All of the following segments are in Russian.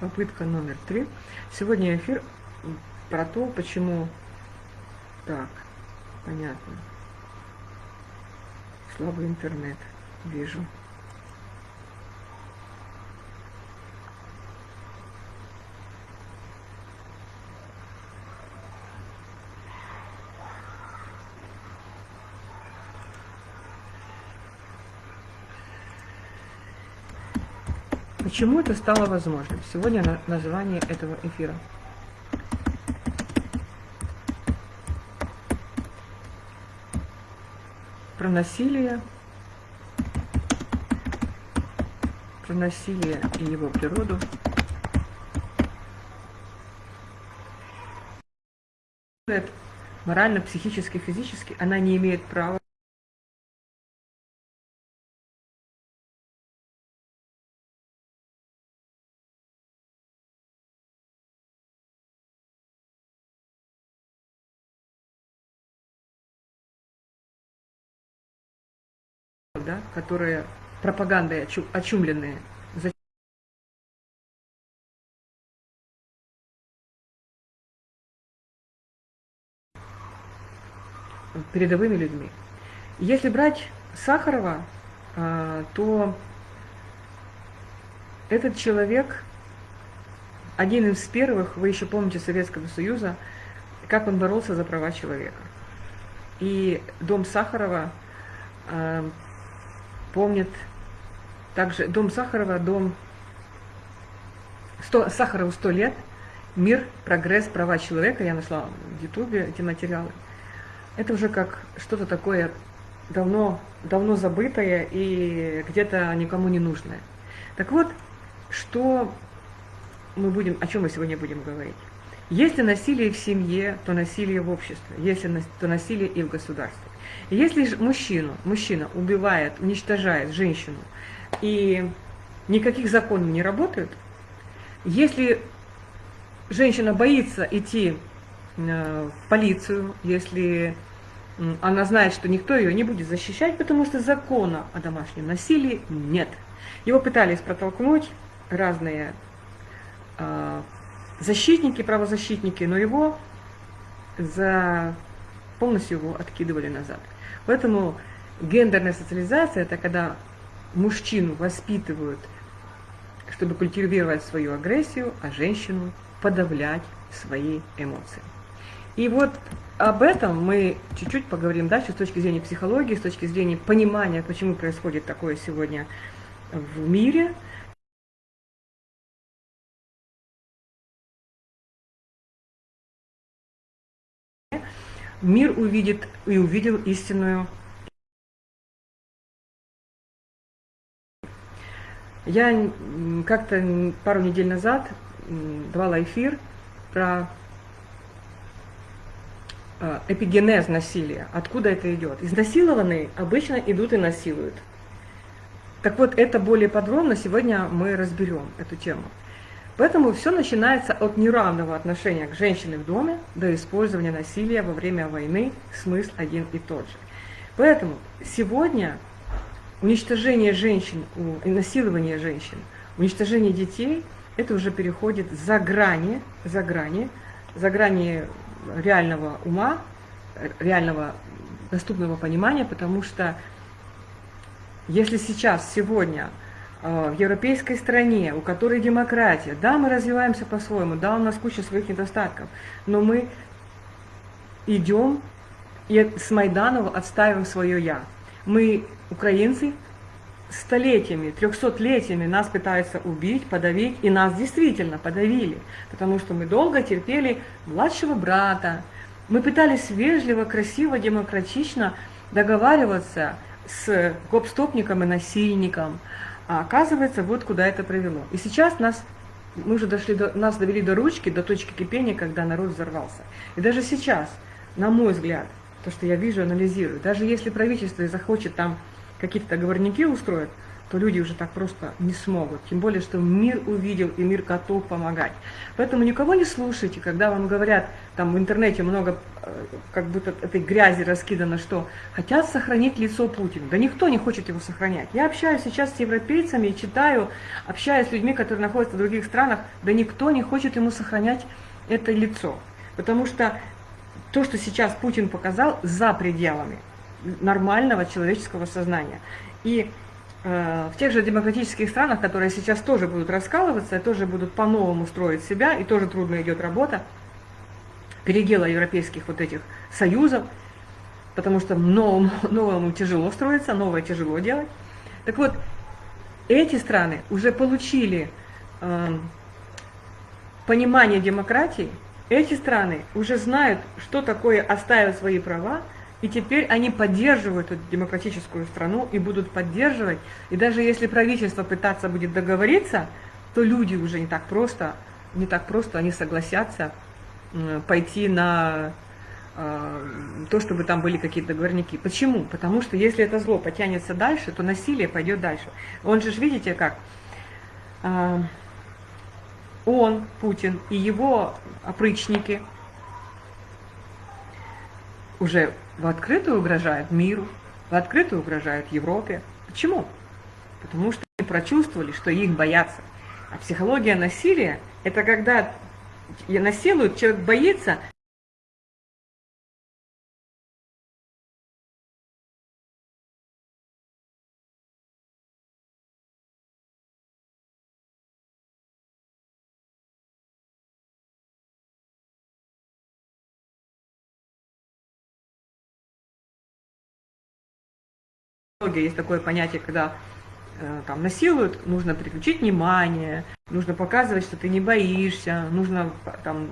Попытка номер три. Сегодня эфир про то, почему... Так, понятно. Слабый интернет, вижу. Почему это стало возможным? Сегодня название этого эфира. Про насилие, про насилие и его природу. Морально, психически, физически она не имеет права которые пропагандой очумленные, передовыми людьми. Если брать Сахарова, а, то этот человек один из первых, вы еще помните Советского Союза, как он боролся за права человека. И дом Сахарова помнит также дом Сахарова, дом 100, Сахарову 100 лет, мир, прогресс, права человека, я нашла в Ютубе эти материалы. Это уже как что-то такое давно, давно забытое и где-то никому не нужное. Так вот, что мы будем, о чем мы сегодня будем говорить? Если насилие в семье, то насилие в обществе, если то насилие и в государстве. Если мужчину, мужчина убивает, уничтожает женщину, и никаких законов не работают, если женщина боится идти э, в полицию, если она знает, что никто ее не будет защищать, потому что закона о домашнем насилии нет. Его пытались протолкнуть разные э, защитники, правозащитники, но его за полностью его откидывали назад. Поэтому гендерная социализация – это когда мужчину воспитывают, чтобы культивировать свою агрессию, а женщину подавлять свои эмоции. И вот об этом мы чуть-чуть поговорим дальше с точки зрения психологии, с точки зрения понимания, почему происходит такое сегодня в мире. Мир увидит и увидел истинную Я как-то пару недель назад давала эфир про э, эпигенез насилия. Откуда это идет? Изнасилованные обычно идут и насилуют. Так вот, это более подробно сегодня мы разберем эту тему. Поэтому все начинается от неравного отношения к женщине в доме до использования насилия во время войны, смысл один и тот же. Поэтому сегодня уничтожение женщин, насилование женщин, уничтожение детей, это уже переходит за грани, за грани, за грани реального ума, реального доступного понимания, потому что если сейчас, сегодня, в европейской стране, у которой демократия, да, мы развиваемся по-своему, да, у нас куча своих недостатков, но мы идем и с Майданова отстаиваем свое «я». Мы украинцы столетиями, трехсотлетиями нас пытаются убить, подавить, и нас действительно подавили, потому что мы долго терпели младшего брата, мы пытались вежливо, красиво, демократично договариваться с гопстопником и насильником, а оказывается, вот куда это привело. И сейчас нас, мы уже дошли до, нас довели до ручки, до точки кипения, когда народ взорвался. И даже сейчас, на мой взгляд, то, что я вижу, анализирую, даже если правительство захочет там какие-то договорники устроят, то люди уже так просто не смогут. Тем более, что мир увидел и мир готов помогать. Поэтому никого не слушайте, когда вам говорят, там в интернете много э, как будто этой грязи раскидано, что хотят сохранить лицо Путина. Да никто не хочет его сохранять. Я общаюсь сейчас с европейцами, читаю, общаюсь с людьми, которые находятся в других странах, да никто не хочет ему сохранять это лицо. Потому что то, что сейчас Путин показал, за пределами нормального человеческого сознания. И в тех же демократических странах, которые сейчас тоже будут раскалываться, тоже будут по-новому строить себя, и тоже трудно идет работа, передела европейских вот этих союзов, потому что новому, новому тяжело строиться, новое тяжело делать. Так вот, эти страны уже получили э, понимание демократии, эти страны уже знают, что такое оставить свои права, и теперь они поддерживают эту демократическую страну и будут поддерживать. И даже если правительство пытаться будет договориться, то люди уже не так просто, не так просто, они согласятся пойти на э, то, чтобы там были какие-то договорники. Почему? Потому что если это зло потянется дальше, то насилие пойдет дальше. Он же, видите, как э, он, Путин, и его опричники уже в открытую угрожают миру, в открытую угрожают Европе. Почему? Потому что они прочувствовали, что их боятся. А психология насилия – это когда насилуют, человек боится, Есть такое понятие, когда э, там насилуют, нужно переключить внимание, нужно показывать, что ты не боишься, нужно там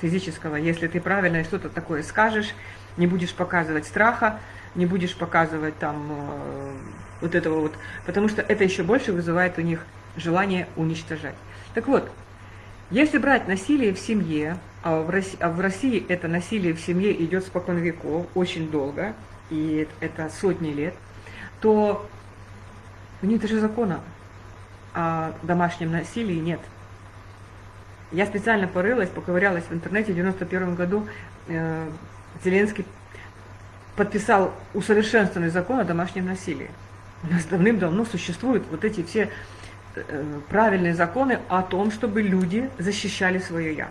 физического. Если ты правильно что-то такое скажешь, не будешь показывать страха, не будешь показывать там э, вот этого вот, потому что это еще больше вызывает у них желание уничтожать. Так вот, если брать насилие в семье, а в России, а в России это насилие в семье идет спокон веков, очень долго, и это сотни лет, то у них даже закона о домашнем насилии нет. Я специально порылась, поковырялась в интернете. В 91 году э, Зеленский подписал усовершенствованный закон о домашнем насилии. У нас давным-давно существуют вот эти все э, правильные законы о том, чтобы люди защищали свое «я».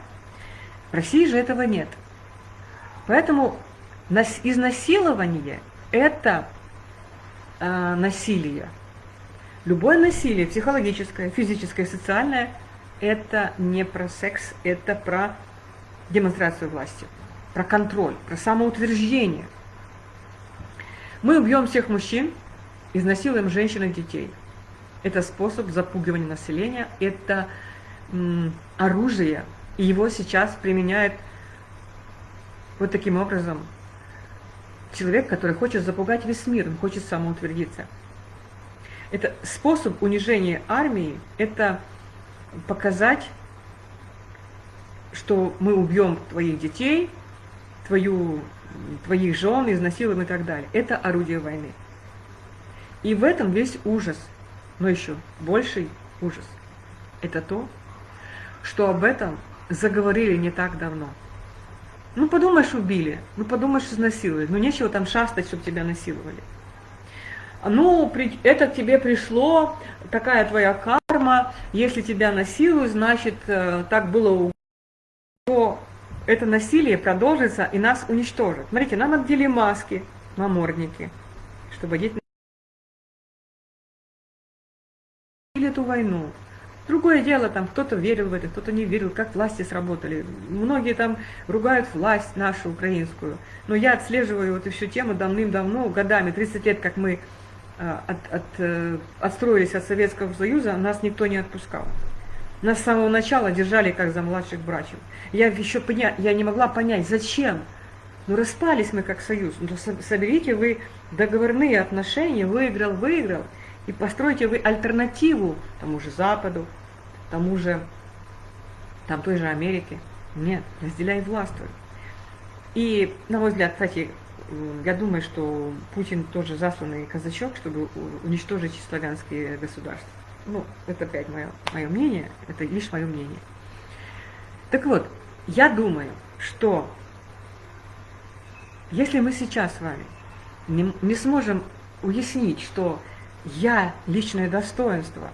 В России же этого нет. Поэтому изнасилование – это э, насилие. Любое насилие, психологическое, физическое, социальное – это не про секс, это про демонстрацию власти, про контроль, про самоутверждение. Мы убьем всех мужчин, изнасилуем женщин и детей. Это способ запугивания населения, это оружие, и его сейчас применяет вот таким образом человек, который хочет запугать весь мир, он хочет самоутвердиться. Это способ унижения армии, это показать, что мы убьем твоих детей, твою, твоих жен, изнасилуем и так далее. Это орудие войны. И в этом весь ужас, но еще больший ужас. Это то, что об этом заговорили не так давно. Ну, подумаешь, убили, ну, подумаешь, изнасиловали, ну, нечего там шастать, чтобы тебя насиловали ну, это к тебе пришло, такая твоя карма, если тебя насилуют, значит, э, так было то это насилие продолжится и нас уничтожит. Смотрите, нам отдели маски, намордники, чтобы дети эту войну. Другое дело, там кто-то верил в это, кто-то не верил, как власти сработали. Многие там ругают власть нашу украинскую. Но я отслеживаю эту всю тему давным-давно, годами, 30 лет, как мы Э, от, от, э, отстроились от Советского Союза, нас никто не отпускал. Нас с самого начала держали как за младших братьев. Я еще поня... я не могла понять, зачем. Ну, распались мы как союз. Ну, соберите вы договорные отношения, выиграл, выиграл. И построите вы альтернативу тому же Западу, тому же, там той же Америке. Нет, разделяй властвуй. И, на мой взгляд, кстати, я думаю, что Путин тоже засланный казачок, чтобы уничтожить славянские государства. Ну, это опять мое, мое мнение, это лишь мое мнение. Так вот, я думаю, что если мы сейчас с вами не, не сможем уяснить, что я личное достоинство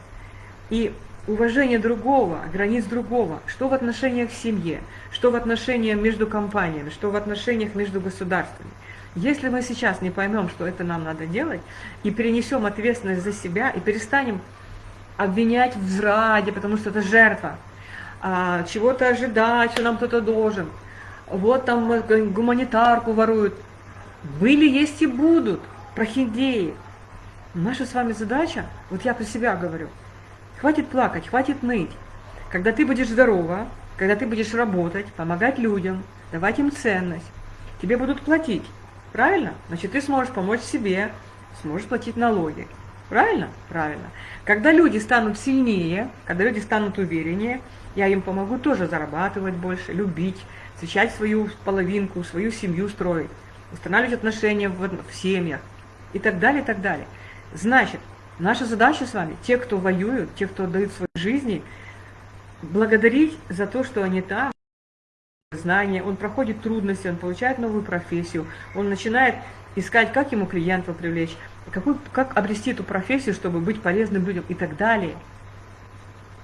и уважение другого, границ другого, что в отношениях в семье, что в отношениях между компаниями, что в отношениях между государствами. Если мы сейчас не поймем, что это нам надо делать, и перенесем ответственность за себя, и перестанем обвинять в зраде, потому что это жертва, а, чего-то ожидать, что нам кто-то должен, вот там гуманитарку воруют, были, есть и будут прохиндеи. Наша с вами задача, вот я про себя говорю, хватит плакать, хватит ныть. Когда ты будешь здорова, когда ты будешь работать, помогать людям, давать им ценность, тебе будут платить. Правильно? Значит, ты сможешь помочь себе, сможешь платить налоги. Правильно? Правильно. Когда люди станут сильнее, когда люди станут увереннее, я им помогу тоже зарабатывать больше, любить, встречать свою половинку, свою семью строить, устанавливать отношения в, в семьях и так далее, и так далее. Значит, наша задача с вами, те, кто воюют, те, кто отдают свои жизни, благодарить за то, что они там, знания, он проходит трудности, он получает новую профессию, он начинает искать, как ему клиентов привлечь, какую, как обрести эту профессию, чтобы быть полезным людям и так далее.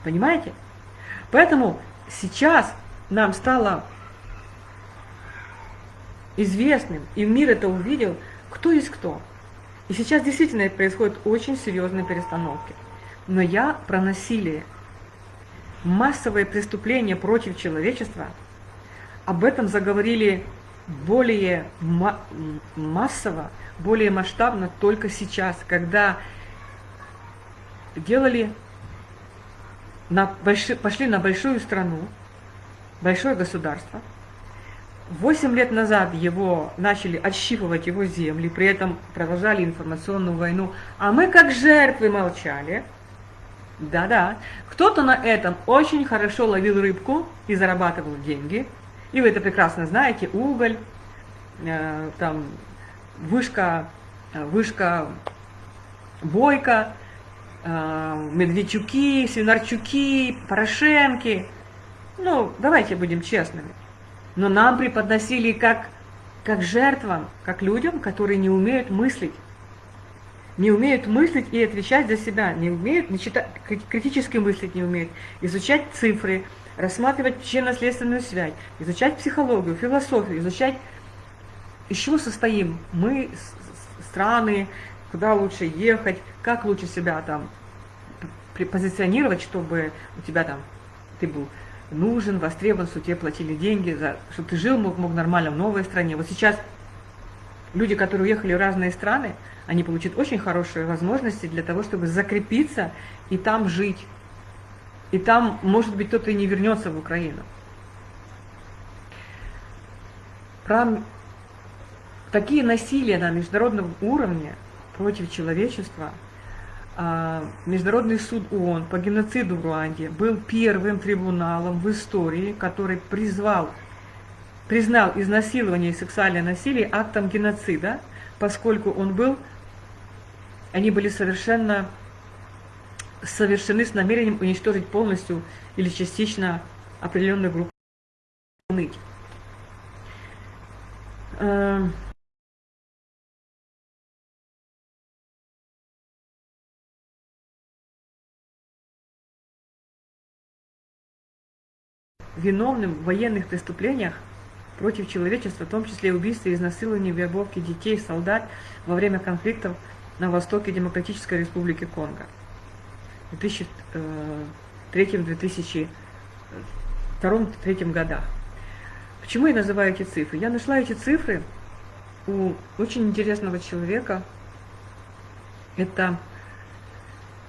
Понимаете? Поэтому сейчас нам стало известным, и мир это увидел, кто есть кто. И сейчас действительно происходят очень серьезные перестановки. Но я про насилие. Массовые преступления против человечества, об этом заговорили более массово, более масштабно только сейчас, когда делали, на больши, пошли на большую страну, большое государство, Восемь лет назад его начали отщипывать его земли, при этом продолжали информационную войну, а мы как жертвы молчали. Да-да, кто-то на этом очень хорошо ловил рыбку и зарабатывал деньги. И вы это прекрасно знаете, уголь, э, там вышка, вышка Бойко, э, Медведчуки, Свинарчуки, Порошенки. Ну, давайте будем честными но нам преподносили как, как жертвам, как людям, которые не умеют мыслить. Не умеют мыслить и отвечать за себя, не умеют, не читать, критически мыслить не умеют, изучать цифры, рассматривать причинно-следственную связь, изучать психологию, философию, изучать, из чего состоим мы, страны, куда лучше ехать, как лучше себя там позиционировать, чтобы у тебя там, ты был нужен, востребован, что тебе платили деньги, за, чтобы ты жил, мог, мог нормально в новой стране. Вот сейчас люди, которые уехали в разные страны, они получат очень хорошие возможности для того, чтобы закрепиться и там жить. И там, может быть, кто-то и не вернется в Украину. Про такие насилия на международном уровне против человечества – а, Международный суд ООН по геноциду в Руанде был первым трибуналом в истории, который призвал, признал изнасилование и сексуальное насилие актом геноцида, поскольку он был, они были совершенно совершены с намерением уничтожить полностью или частично определенную группу. Виновным в военных преступлениях против человечества, в том числе убийстве, изнасиловании, вербовке детей, солдат во время конфликтов на востоке Демократической Республики Конго в 2003-2002-2003 э, годах. Почему я называю эти цифры? Я нашла эти цифры у очень интересного человека. Это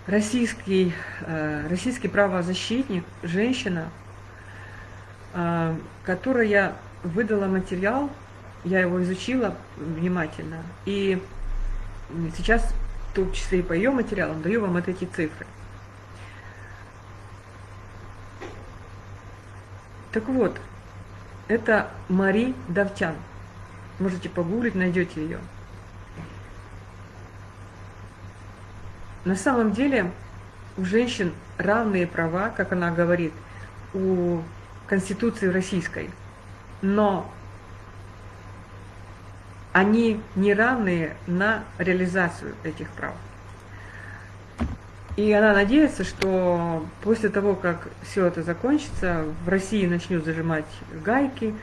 российский, э, российский правозащитник, женщина, которая выдала материал, я его изучила внимательно, и сейчас в том числе и по ее материалам, даю вам вот эти цифры. Так вот, это Мари Давтян. Можете погуглить, найдете ее. На самом деле у женщин равные права, как она говорит, у Конституции российской. Но они не равные на реализацию этих прав. И она надеется, что после того, как все это закончится, в России начнут зажимать гайки,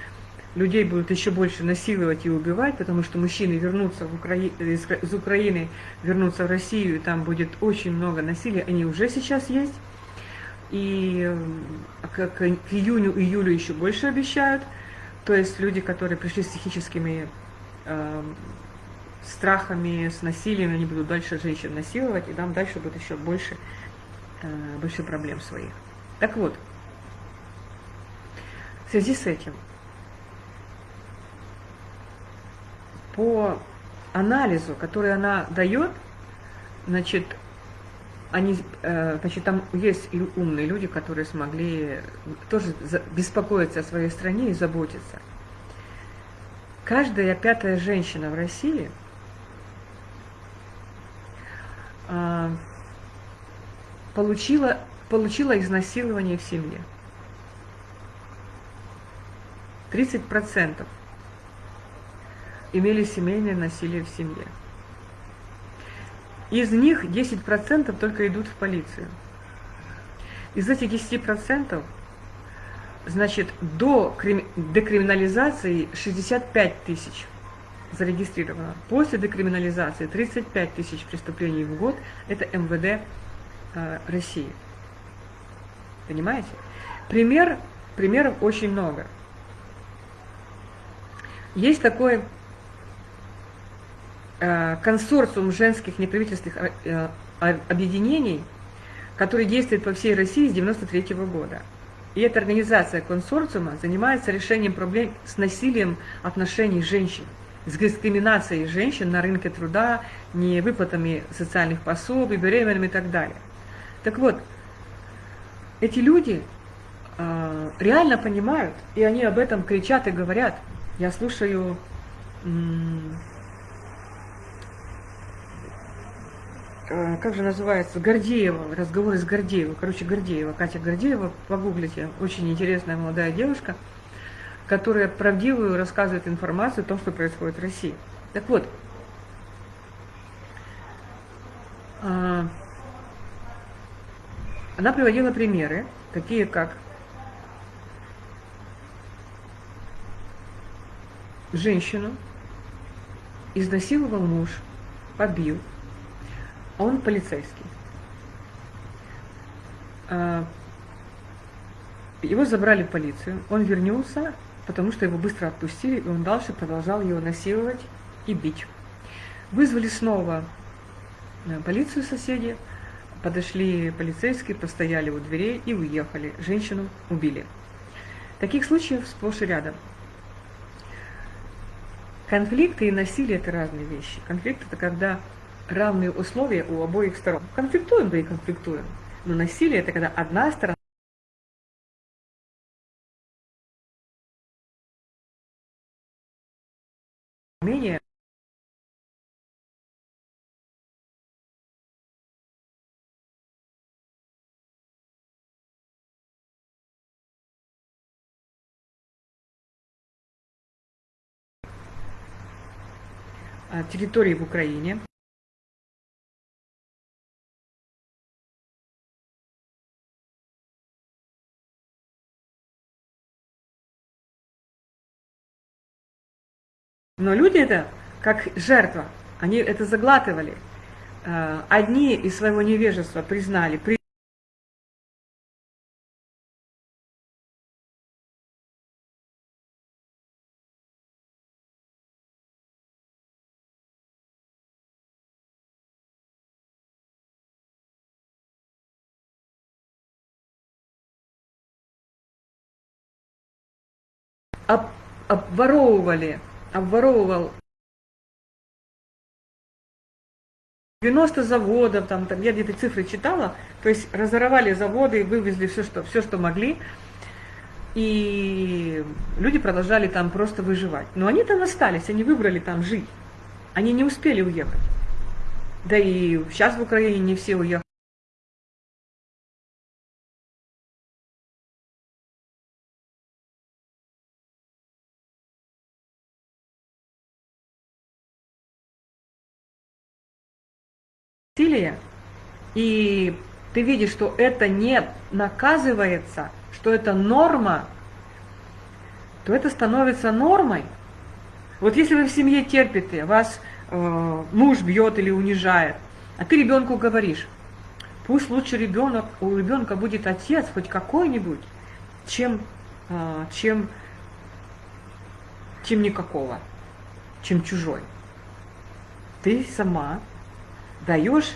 людей будут еще больше насиловать и убивать, потому что мужчины вернутся в Укра... из Украины, вернутся в Россию, и там будет очень много насилия, они уже сейчас есть. И к, к июню-июлю еще больше обещают. То есть люди, которые пришли с психическими э, страхами, с насилием, они будут дальше женщин насиловать, и там дальше будет еще больше, э, больше проблем своих. Так вот, в связи с этим, по анализу, который она дает, значит, они, э, значит, там есть умные люди, которые смогли тоже беспокоиться о своей стране и заботиться. Каждая пятая женщина в России а, получила, получила изнасилование в семье. 30% имели семейное насилие в семье. Из них 10% только идут в полицию. Из этих 10% значит, до декриминализации 65 тысяч зарегистрировано. После декриминализации 35 тысяч преступлений в год – это МВД э, России. Понимаете? Пример, примеров очень много. Есть такой консорциум женских неправительственных э, объединений, который действует по всей России с 1993 -го года. И эта организация консорциума занимается решением проблем с насилием отношений женщин, с дискриминацией женщин на рынке труда, не выплатами социальных пособий, беременными и так далее. Так вот, эти люди э, реально понимают, и они об этом кричат и говорят. Я слушаю как же называется, Гордеева, разговоры с Гордеевой, короче, Гордеева, Катя Гордеева, погуглите, очень интересная молодая девушка, которая правдивую рассказывает информацию о том, что происходит в России. Так вот, а, она приводила примеры, такие как женщину изнасиловал муж, побил, он полицейский. А, его забрали в полицию, он вернулся, потому что его быстро отпустили, и он дальше продолжал его насиловать и бить. Вызвали снова э, полицию соседи, подошли полицейские, постояли у дверей и уехали. Женщину убили. Таких случаев сплошь и рядом. Конфликты и насилие – это разные вещи. Конфликт – это когда равные условия у обоих сторон. Конфликтуем, да и конфликтуем. Но насилие – это когда одна сторона менее территории в Украине. Но люди это, как жертва, они это заглатывали. Э, одни из своего невежества признали, обворовывали обворовывал 90 заводов, там, там я где-то цифры читала, то есть разорвали заводы, вывезли все, что, все, что могли, и люди продолжали там просто выживать. Но они там остались, они выбрали там жить, они не успели уехать. Да и сейчас в Украине не все уехали. И ты видишь, что это не наказывается, что это норма, то это становится нормой. Вот если вы в семье терпите, вас э, муж бьет или унижает, а ты ребенку говоришь, пусть лучше ребенок, у ребенка будет отец хоть какой-нибудь, чем, э, чем, чем никакого, чем чужой. Ты сама даешь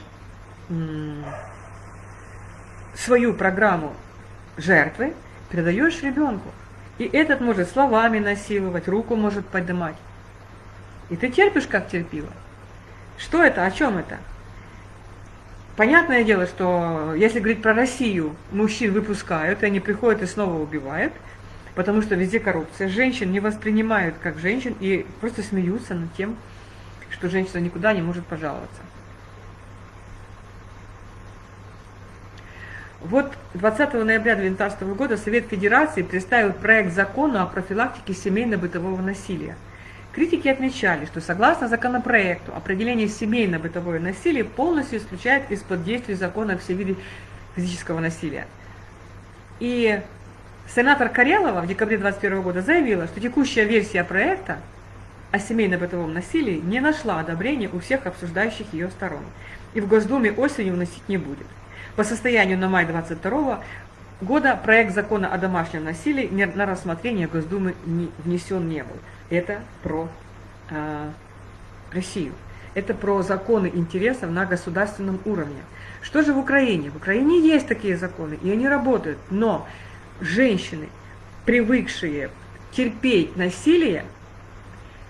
свою программу жертвы, передаешь ребенку. И этот может словами насиловать, руку может поднимать. И ты терпишь, как терпила. Что это? О чем это? Понятное дело, что если говорить про Россию, мужчин выпускают, и они приходят и снова убивают, потому что везде коррупция. Женщин не воспринимают как женщин и просто смеются над тем, что женщина никуда не может пожаловаться. Вот 20 ноября 2019 года Совет Федерации представил проект закона о профилактике семейно-бытового насилия. Критики отмечали, что согласно законопроекту определение семейно-бытовое насилие полностью исключает из-под действия закона все виды физического насилия. И сенатор Карелова в декабре 2021 года заявила, что текущая версия проекта о семейно-бытовом насилии не нашла одобрения у всех обсуждающих ее сторон и в Госдуме осенью вносить не будет. По состоянию на май 22 года проект закона о домашнем насилии на рассмотрение Госдумы не внесен не был. Это про э, Россию. Это про законы интересов на государственном уровне. Что же в Украине? В Украине есть такие законы, и они работают. Но женщины, привыкшие терпеть насилие,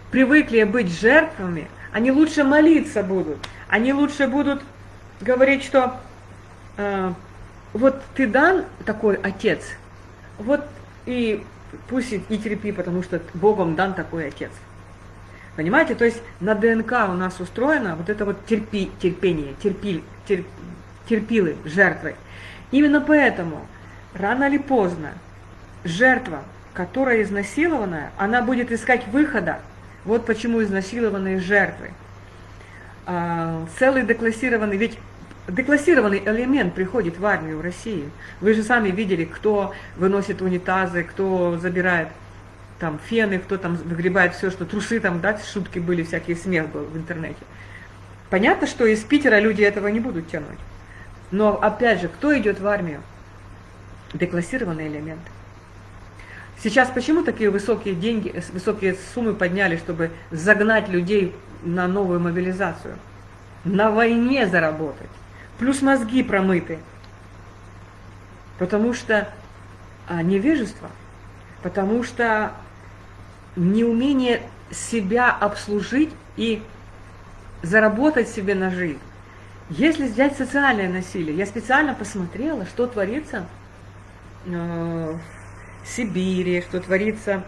привыкли быть жертвами, они лучше молиться будут. Они лучше будут говорить, что вот ты дан такой отец, вот и пусть и терпи, потому что Богом дан такой отец. Понимаете, то есть на ДНК у нас устроено вот это вот терпи, терпение, терпи, терп, терпилы, жертвы. Именно поэтому рано или поздно жертва, которая изнасилованная, она будет искать выхода. Вот почему изнасилованные жертвы. А, целый деклассированный, ведь деклассированный элемент приходит в армию в России. Вы же сами видели, кто выносит унитазы, кто забирает там фены, кто там выгребает все, что трусы там, да, шутки были, всякие смех был в интернете. Понятно, что из Питера люди этого не будут тянуть. Но опять же, кто идет в армию? Деклассированный элемент. Сейчас почему такие высокие деньги, высокие суммы подняли, чтобы загнать людей на новую мобилизацию? На войне заработать плюс мозги промыты. Потому что а, невежество, потому что неумение себя обслужить и заработать себе на жизнь. Если взять социальное насилие, я специально посмотрела, что творится э, в Сибири, что творится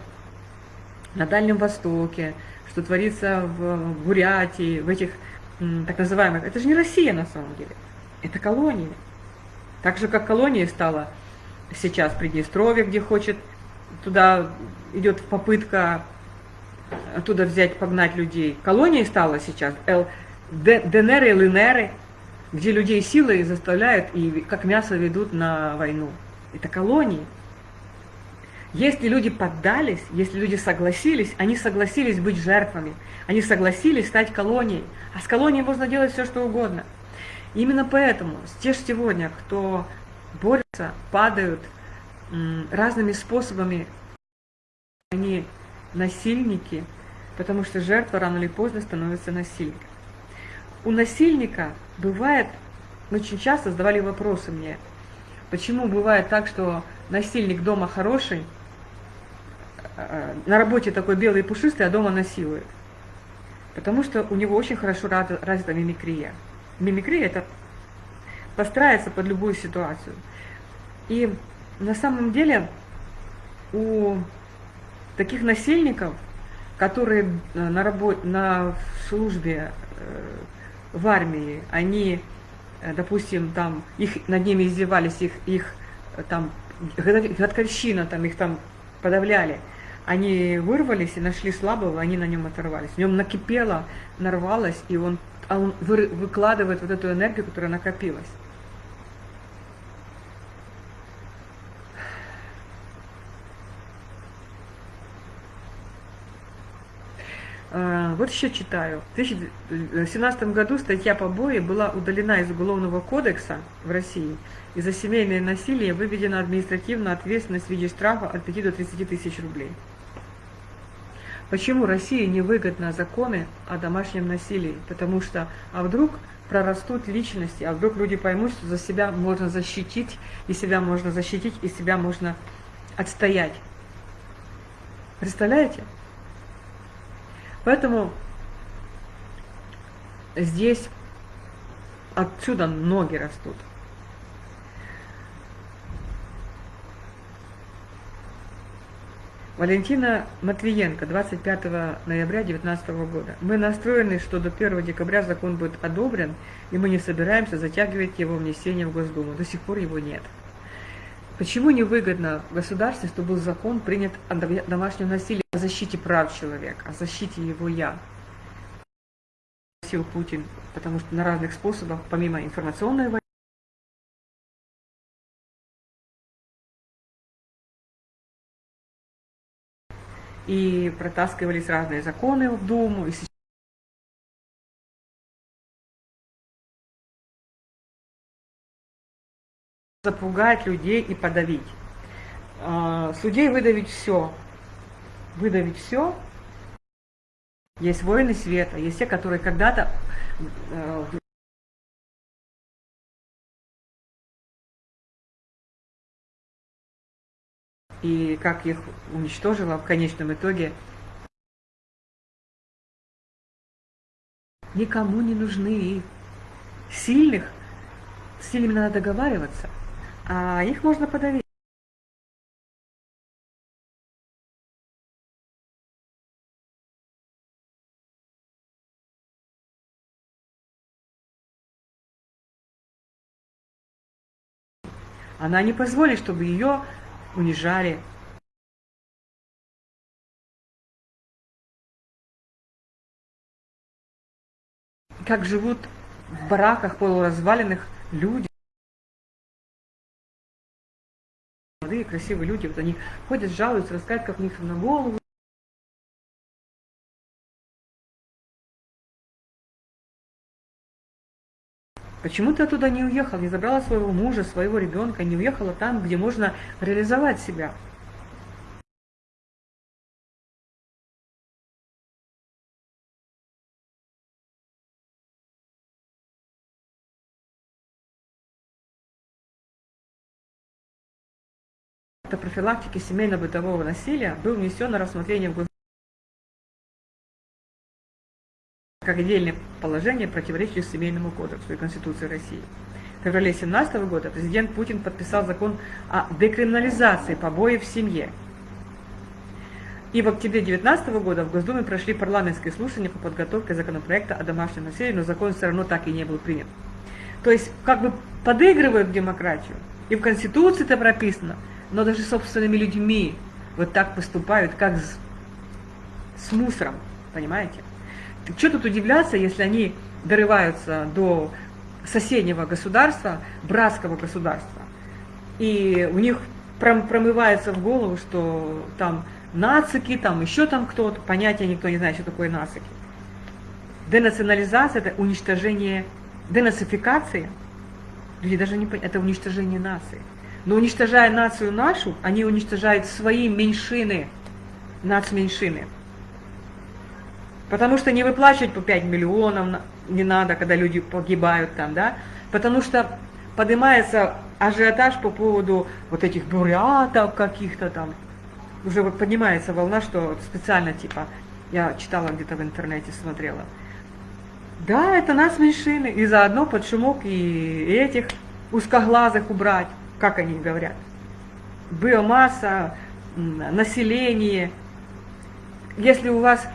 на Дальнем Востоке, что творится в Бурятии, в этих так называемых... Это же не Россия на самом деле. Это колония. Так же, как колония стала сейчас Приднестровье, где хочет, туда идет попытка оттуда взять, погнать людей. Колонией стала сейчас Эл, ДНР и ЛНР, где людей силой заставляют и как мясо ведут на войну. Это колонии. Если люди поддались, если люди согласились, они согласились быть жертвами, они согласились стать колонией. А с колонией можно делать все, что угодно. Именно поэтому те сегодня, кто борются, падают разными способами, они насильники, потому что жертва рано или поздно становится насильником. У насильника бывает, очень часто задавали вопросы мне, почему бывает так, что насильник дома хороший, э, на работе такой белый и пушистый, а дома насилует. Потому что у него очень хорошо развита мимикрия. Мимикрия – это постарается под любую ситуацию. И на самом деле у таких насильников, которые на, работе, на службе э, в армии, они, э, допустим, там, их, над ними издевались, их, их там, годковщина, там, их там подавляли, они вырвались и нашли слабого, они на нем оторвались. В нем накипело, нарвалось, и он, а он выкладывает вот эту энергию, которая накопилась. А, вот еще читаю. В 2017 году статья побои была удалена из Уголовного кодекса в России. И за семейное насилие выведена административная ответственность в виде штрафа от 5 до 30 тысяч рублей. Почему России невыгодно законы о домашнем насилии? Потому что, а вдруг прорастут личности, а вдруг люди поймут, что за себя можно защитить, и себя можно защитить, и себя можно отстоять. Представляете? Поэтому здесь отсюда ноги растут. Валентина Матвиенко, 25 ноября 2019 года. Мы настроены, что до 1 декабря закон будет одобрен, и мы не собираемся затягивать его внесение в Госдуму. До сих пор его нет. Почему невыгодно в государстве, чтобы был закон принят о домашнем насилии, о защите прав человека, о защите его «я»? Сил Путин, потому что на разных способах, помимо информационной войны, и протаскивались разные законы в Думу, и запугать людей и подавить. А, судей выдавить все. Выдавить все. Есть воины света, есть те, которые когда-то и как их уничтожила в конечном итоге. Никому не нужны сильных, с сильными надо договариваться а их можно подавить. Она не позволит, чтобы ее унижали. Как живут в бараках полуразваленных люди. молодые, красивые люди, вот они ходят, жалуются, рассказывают, как у них на голову. Почему ты оттуда не уехал, не забрала своего мужа, своего ребенка, не уехала там, где можно реализовать себя? профилактики семейно-бытового насилия был внесен на рассмотрение в как отдельное положение, противоречащее Семейному кодексу и Конституции России. В феврале 2017 года президент Путин подписал закон о декриминализации побоев в семье. И в октябре 2019 года в Госдуме прошли парламентские слушания по подготовке законопроекта о домашнем насилии, но закон все равно так и не был принят. То есть как бы подыгрывают демократию. И в Конституции это прописано – но даже собственными людьми вот так поступают, как с, с мусором, понимаете? Что тут удивляться, если они дорываются до соседнего государства, братского государства, и у них промывается в голову, что там нацики, там еще там кто-то, понятия никто не знает, что такое нацики. Денационализация – это уничтожение, денацификация, люди даже не понимают, это уничтожение нации. Но уничтожая нацию нашу, они уничтожают свои меньшины, нацменьшины. Потому что не выплачивать по 5 миллионов не надо, когда люди погибают там, да? Потому что поднимается ажиотаж по поводу вот этих бурятов каких-то там. Уже вот поднимается волна, что специально типа, я читала где-то в интернете, смотрела. Да, это нас меньшины, и заодно под шумок и этих узкоглазых убрать, как они говорят. Биомасса, население. Если у вас...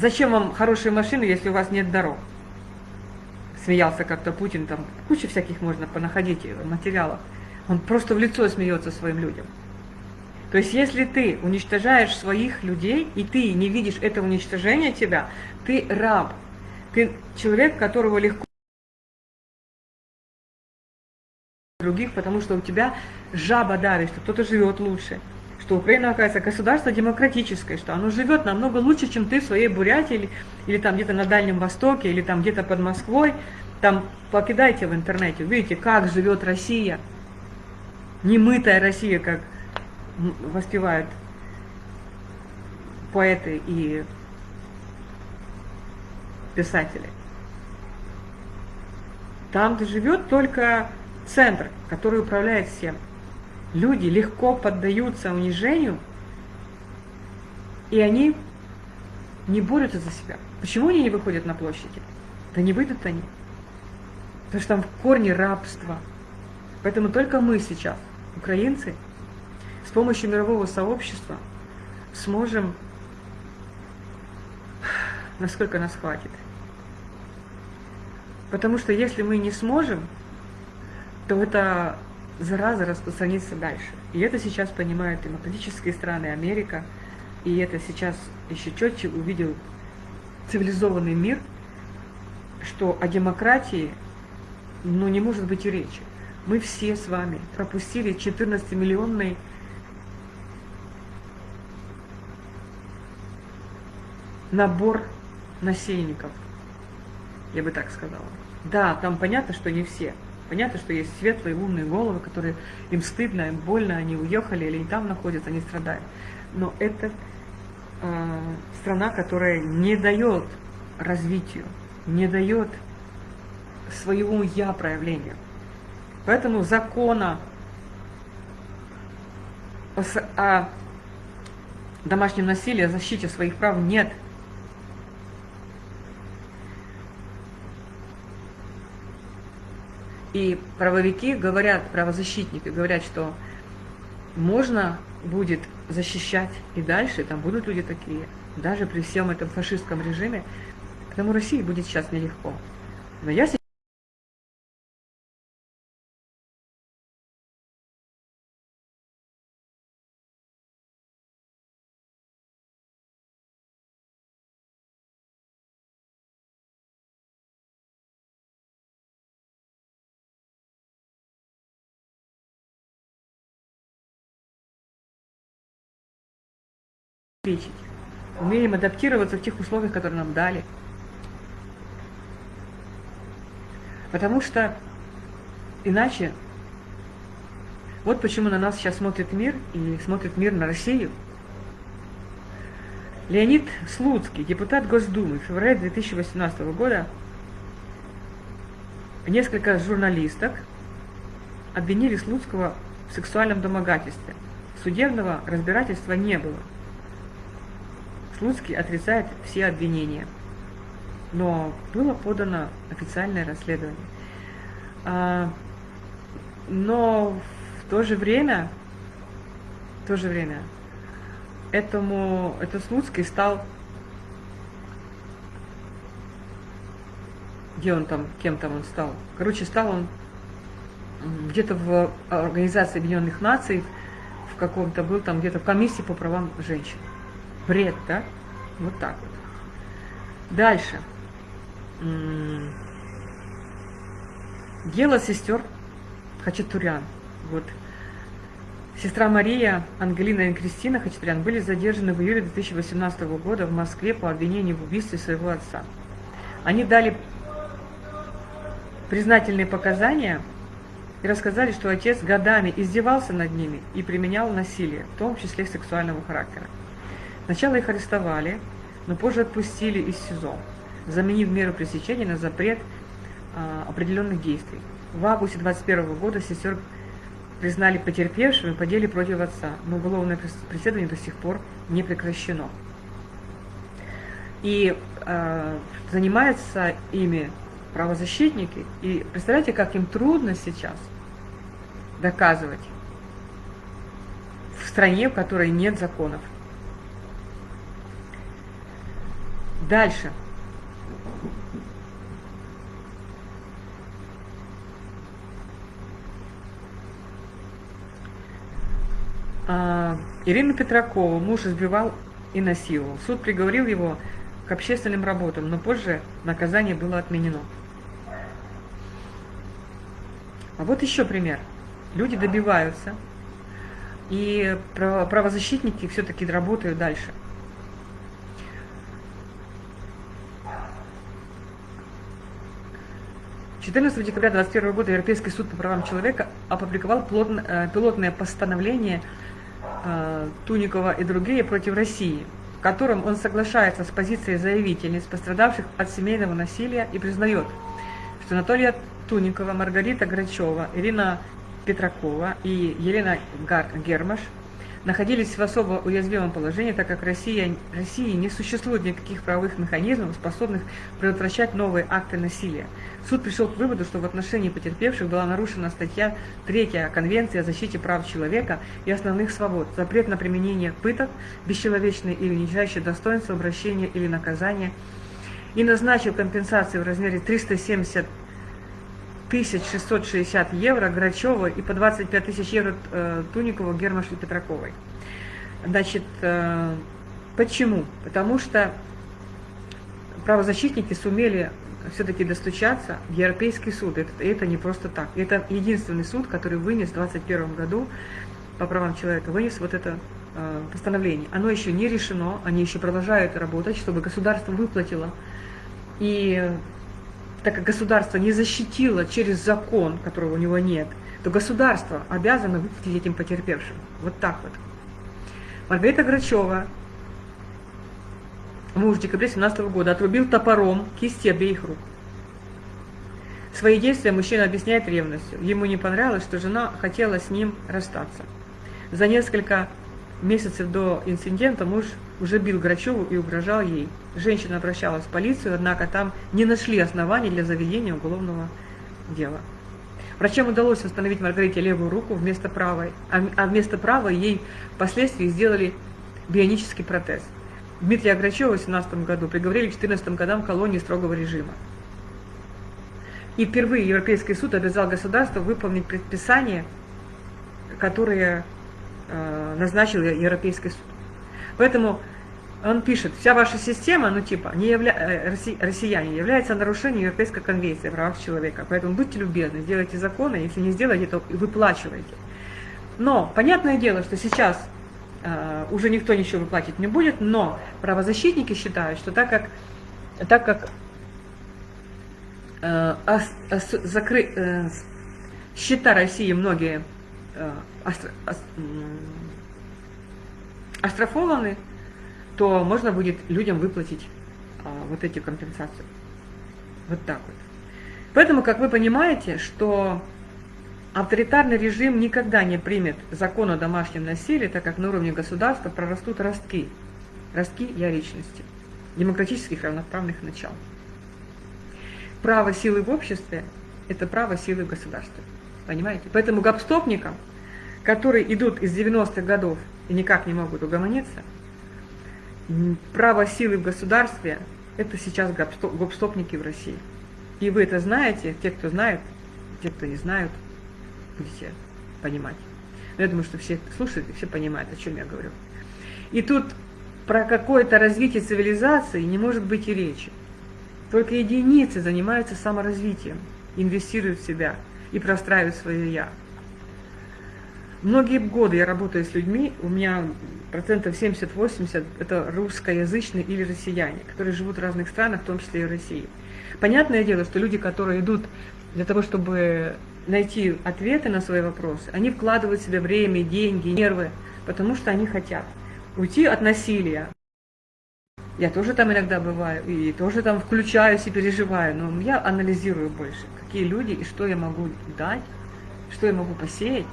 Зачем вам хорошие машины, если у вас нет дорог? Смеялся как-то Путин, там куча всяких можно понаходить материалов. Он просто в лицо смеется своим людям. То есть если ты уничтожаешь своих людей, и ты не видишь это уничтожение тебя, ты раб. Ты человек, которого легко других, потому что у тебя жаба давит, что кто-то живет лучше, что Украина, оказывается, государство демократическое, что оно живет намного лучше, чем ты в своей Бурятии или, или там где-то на Дальнем Востоке, или там где-то под Москвой. Там покидайте в интернете, увидите, как живет Россия. Немытая Россия, как воспевают поэты и писатели. Там живет только центр, который управляет всем. Люди легко поддаются унижению, и они не борются за себя. Почему они не выходят на площади? Да не выйдут они. Потому что там в корне рабство. Поэтому только мы сейчас, украинцы, с помощью мирового сообщества сможем, насколько нас хватит. Потому что если мы не сможем, то эта зараза распространится дальше. И это сейчас понимают демократические страны, Америка, и это сейчас еще четче увидел цивилизованный мир, что о демократии ну, не может быть и речи. Мы все с вами пропустили 14-миллионный набор насельников, я бы так сказала. Да, там понятно, что не все. Понятно, что есть светлые, умные головы, которые им стыдно, им больно, они уехали или не там находятся, они страдают. Но это э, страна, которая не дает развитию, не дает своему я проявлению. Поэтому закона о домашнем насилии, о защите своих прав нет. И правовики говорят, правозащитники говорят, что можно будет защищать и дальше, там будут люди такие, даже при всем этом фашистском режиме, потому России будет сейчас нелегко. Но я обеспечить. Умеем адаптироваться в тех условиях, которые нам дали. Потому что иначе, вот почему на нас сейчас смотрит мир, и смотрит мир на Россию. Леонид Слуцкий, депутат Госдумы, в феврале 2018 года, несколько журналисток обвинили Слуцкого в сексуальном домогательстве. Судебного разбирательства не было. Слуцкий отрицает все обвинения, но было подано официальное расследование. А, но в то же время, в то же время, этому, этот Слуцкий стал, где он там, кем там он стал? Короче, стал он где-то в Организации Объединенных Наций, в каком-то был там где-то в комиссии по правам женщин. Бред, да? Вот так вот. Дальше. Дело сестер Хачатурян. Вот. Сестра Мария, Ангелина и Кристина Хачатурян были задержаны в июле 2018 года в Москве по обвинению в убийстве своего отца. Они дали признательные показания и рассказали, что отец годами издевался над ними и применял насилие, в том числе сексуального характера. Сначала их арестовали, но позже отпустили из СИЗО, заменив меру пресечения на запрет а, определенных действий. В августе 2021 года сестер признали потерпевшими по деле против отца, но уголовное преследование до сих пор не прекращено. И э, занимаются ими правозащитники. И представляете, как им трудно сейчас доказывать в стране, в которой нет законов. Дальше. А, Ирину Петракову муж избивал и насиловал. Суд приговорил его к общественным работам, но позже наказание было отменено. А вот еще пример. Люди добиваются, и правозащитники все-таки работают дальше. 14 декабря 2021 года Европейский суд по правам человека опубликовал э, пилотное постановление э, Туникова и другие против России, в котором он соглашается с позицией заявительниц, пострадавших от семейного насилия, и признает, что Анатолия Туникова, Маргарита Грачева, Ирина Петракова и Елена Гермаш – находились в особо уязвимом положении, так как Россия, России не существует никаких правовых механизмов, способных предотвращать новые акты насилия. Суд пришел к выводу, что в отношении потерпевших была нарушена статья 3 Конвенции о защите прав человека и основных свобод, запрет на применение пыток, бесчеловечное или унижающее достоинство обращения или наказания, и назначил компенсацию в размере 370 660 евро Грачева и по 25 тысяч евро э, Туникову, Гермаш и Петраковой. Значит, э, почему? Потому что правозащитники сумели все-таки достучаться в Европейский суд. Это, это не просто так. Это единственный суд, который вынес в 2021 году по правам человека, вынес вот это э, постановление. Оно еще не решено, они еще продолжают работать, чтобы государство выплатило. И так как государство не защитило через закон, которого у него нет, то государство обязано выплатить этим потерпевшим. Вот так вот. Маргарита Грачева, муж в декабре 17 года, отрубил топором кисти обеих рук. Свои действия мужчина объясняет ревностью. Ему не понравилось, что жена хотела с ним расстаться. За несколько месяцев до инцидента муж уже бил Грачеву и угрожал ей. Женщина обращалась в полицию, однако там не нашли оснований для заведения уголовного дела. Врачам удалось восстановить Маргарите левую руку вместо правой, а, а вместо правой ей впоследствии сделали бионический протез. Дмитрия Грачева в 17 году приговорили к 14 годам колонии строгого режима. И впервые Европейский суд обязал государство выполнить предписания, которые назначил Европейский суд. Поэтому он пишет, вся ваша система, ну типа, не явля... Э, россияне, является нарушением Европейской конвенции о правах человека. Поэтому будьте любезны, сделайте законы, если не сделаете, то выплачивайте. Но, понятное дело, что сейчас э, уже никто ничего выплачивать не будет, но правозащитники считают, что так как, так как э, ос, ос, закры, э, счета России многие э, остро, ос, оштрафованы, то можно будет людям выплатить а, вот эти компенсации. Вот так вот. Поэтому, как вы понимаете, что авторитарный режим никогда не примет закон о домашнем насилии, так как на уровне государства прорастут ростки, ростки я демократических равноправных начал. Право силы в обществе – это право силы в государстве. Понимаете? Поэтому гопстопникам, которые идут из 90-х годов и никак не могут угомониться. Право силы в государстве – это сейчас гопстопники в России. И вы это знаете, те, кто знает, те, кто не знают, будете понимать. Но я думаю, что все слушают и все понимают, о чем я говорю. И тут про какое-то развитие цивилизации не может быть и речи. Только единицы занимаются саморазвитием, инвестируют в себя и простраивают свое «я». Многие годы я работаю с людьми, у меня процентов 70-80 это русскоязычные или россияне, которые живут в разных странах, в том числе и в России. Понятное дело, что люди, которые идут для того, чтобы найти ответы на свои вопросы, они вкладывают в себя время, деньги, нервы, потому что они хотят уйти от насилия. Я тоже там иногда бываю, и тоже там включаюсь и переживаю, но я анализирую больше, какие люди и что я могу дать, что я могу посеять,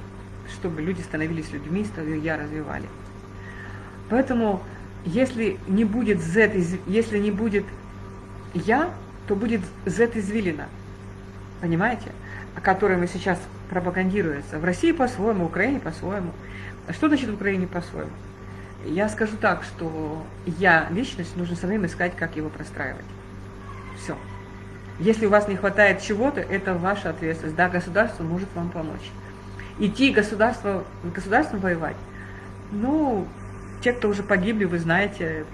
чтобы люди становились людьми, свое я развивали. Поэтому если не будет Z, если не будет я, то будет Z извилина. Понимаете? О которой мы сейчас пропагандируется. В России по-своему, в Украине по-своему. Что значит в Украине по-своему? Я скажу так, что я, личность, нужно самим искать, как его простраивать. Все. Если у вас не хватает чего-то, это ваша ответственность. Да, государство может вам помочь. Идти государство, государством воевать, ну, те, кто уже погибли, вы знаете,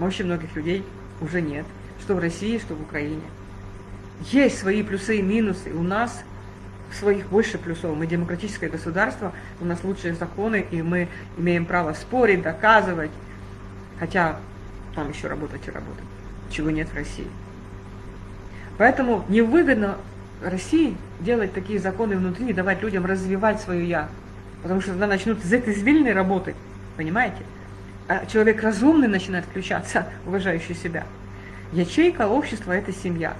очень многих людей уже нет. Что в России, что в Украине. Есть свои плюсы и минусы. У нас своих больше плюсов. Мы демократическое государство, у нас лучшие законы, и мы имеем право спорить, доказывать. Хотя там еще работать и работать, чего нет в России. Поэтому невыгодно России делать такие законы внутри давать людям развивать свое «я». Потому что тогда начнут из этой извилины работать, понимаете? А человек разумный начинает включаться, уважающий себя. Ячейка общества – это семья.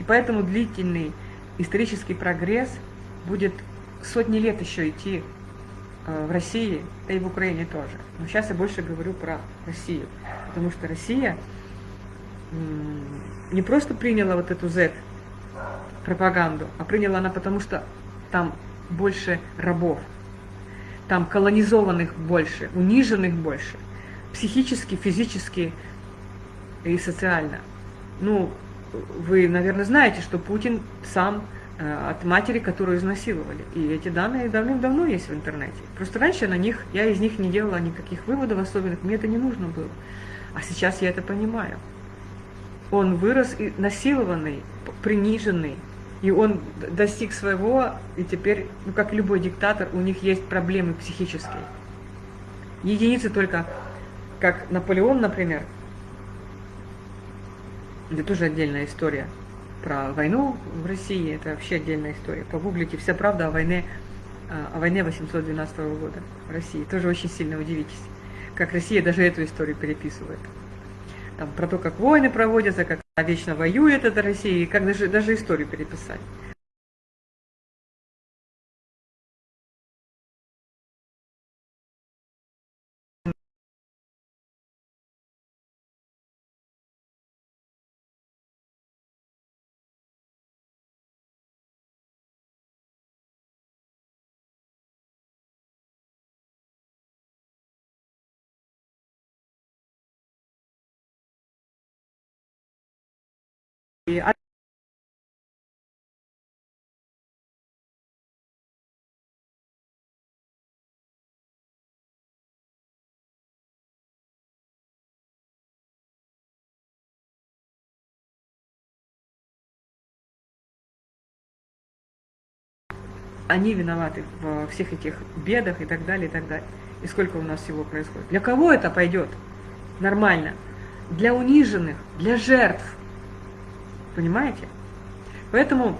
И поэтому длительный исторический прогресс будет сотни лет еще идти э, в России, да и в Украине тоже. Но сейчас я больше говорю про Россию, потому что Россия не просто приняла вот эту Z пропаганду, а приняла она потому, что там больше рабов, там колонизованных больше, униженных больше, психически, физически и социально. Ну, вы, наверное, знаете, что Путин сам э, от матери, которую изнасиловали. И эти данные давным-давно есть в интернете. Просто раньше на них, я из них не делала никаких выводов особенных, мне это не нужно было. А сейчас я это понимаю. Он вырос и насилованный, приниженный, и он достиг своего, и теперь, ну как любой диктатор, у них есть проблемы психические. Единицы только, как Наполеон, например, это тоже отдельная история про войну в России, это вообще отдельная история. Погуглите, вся правда о войне, а, о войне 812 года в России. Тоже очень сильно удивитесь, как Россия даже эту историю переписывает. Там, про то, как войны проводятся, как вечно воюет эта Россия, и как даже, даже историю переписать. Они виноваты во всех этих бедах и так далее, и так далее. И сколько у нас всего происходит. Для кого это пойдет? Нормально. Для униженных, для жертв. Понимаете? Поэтому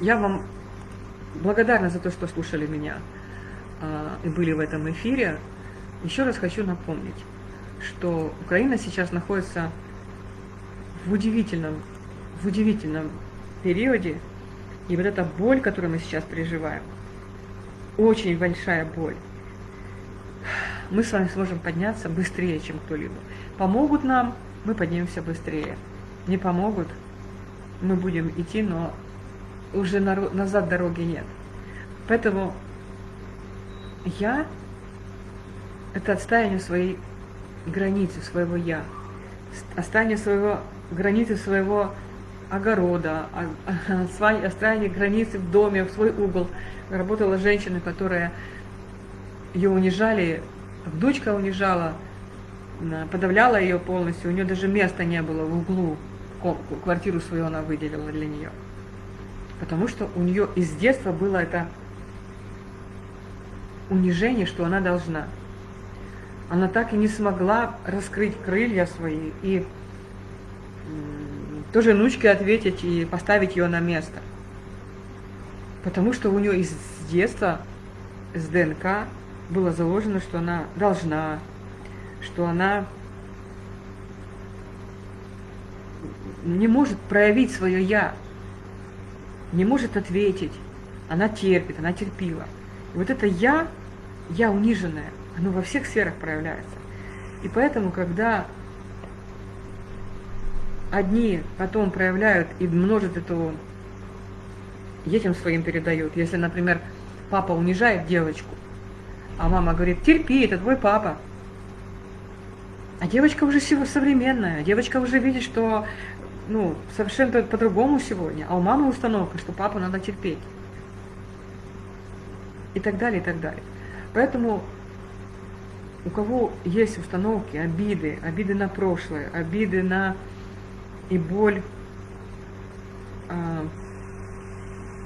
я вам благодарна за то, что слушали меня а, и были в этом эфире. Еще раз хочу напомнить, что Украина сейчас находится в удивительном, в удивительном периоде и вот эта боль, которую мы сейчас переживаем, очень большая боль, мы с вами сможем подняться быстрее, чем кто-либо. Помогут нам, мы поднимемся быстрее. Не помогут, мы будем идти, но уже назад дороги нет. Поэтому я – это отстаивание своей границы, своего «я», отстаивание своего, границы своего огорода, строение границы в доме, в свой угол. Работала женщина, которая ее унижали, дочка унижала, подавляла ее полностью, у нее даже места не было в углу, квартиру свою она выделила для нее. Потому что у нее из детства было это унижение, что она должна. Она так и не смогла раскрыть крылья свои и тоже внучке ответить и поставить ее на место. Потому что у нее из детства, с ДНК, было заложено, что она должна, что она не может проявить свое «я», не может ответить. Она терпит, она терпила. И вот это «я», «я униженная», Оно во всех сферах проявляется. И поэтому, когда одни потом проявляют и множат эту, детям своим передают. Если, например, папа унижает девочку, а мама говорит, терпи, это твой папа. А девочка уже современная, девочка уже видит, что ну, совершенно по-другому сегодня, а у мамы установка, что папу надо терпеть. И так далее, и так далее. Поэтому у кого есть установки, обиды, обиды на прошлое, обиды на и боль а,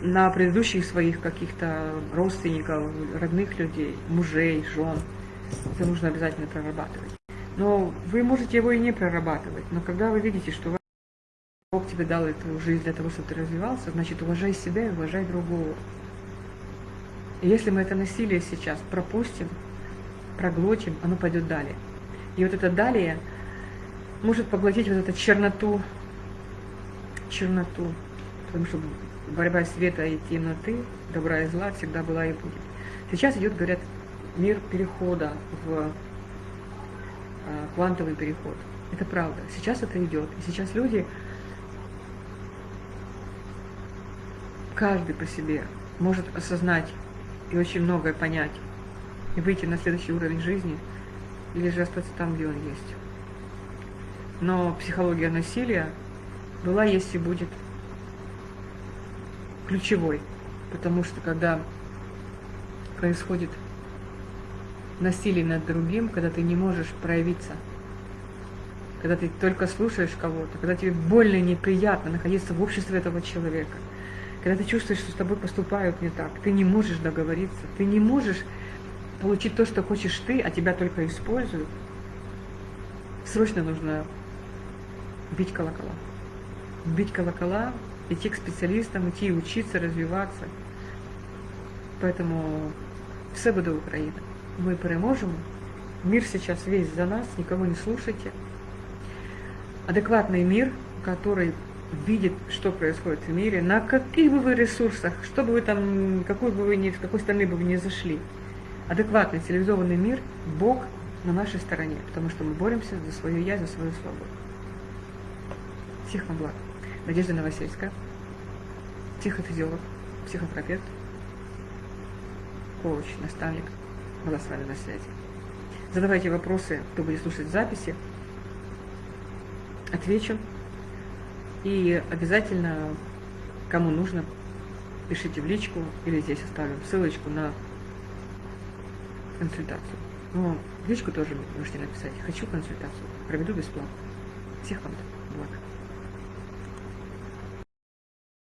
на предыдущих своих каких-то родственников, родных людей, мужей, жен, это нужно обязательно прорабатывать. Но вы можете его и не прорабатывать, но когда вы видите, что Бог тебе дал эту жизнь для того, чтобы ты развивался, значит, уважай себя и уважай другого. И если мы это насилие сейчас пропустим, проглотим, оно пойдет далее. И вот это далее может поглотить вот эту черноту, черноту, потому что борьба света и темноты, добра и зла всегда была и будет. Сейчас идет, говорят, мир перехода в а, квантовый переход. Это правда. Сейчас это идет. И сейчас люди каждый по себе может осознать и очень многое понять, и выйти на следующий уровень жизни, или же остаться там, где он есть. Но психология насилия была, есть и будет ключевой, потому что когда происходит насилие над другим, когда ты не можешь проявиться, когда ты только слушаешь кого-то, когда тебе больно и неприятно находиться в обществе этого человека – когда ты чувствуешь, что с тобой поступают не так, ты не можешь договориться, ты не можешь получить то, что хочешь ты, а тебя только используют, срочно нужно бить колокола. Бить колокола, идти к специалистам, идти учиться, развиваться. Поэтому все буде Україна. Ми переможемо. Мир сейчас весь за нас, никого не слушайте. Адекватный мир, который видит, что происходит в мире, на каких бы вы ресурсах, что бы вы там, какой бы вы ни, в какой страны бы вы ни зашли. Адекватный цивилизованный мир, Бог на нашей стороне, потому что мы боремся за свою я, за свою свободу. Всех вам благ. Надежда Новосельская, психофизиолог, психотерапевт, коуч, наставник. Была с вами на связи. Задавайте вопросы, кто будет слушать записи. Отвечу. И обязательно, кому нужно, пишите в личку или здесь оставим ссылочку на консультацию. Но в личку тоже можете написать. Хочу консультацию. Проведу бесплатно. Всех вам благ.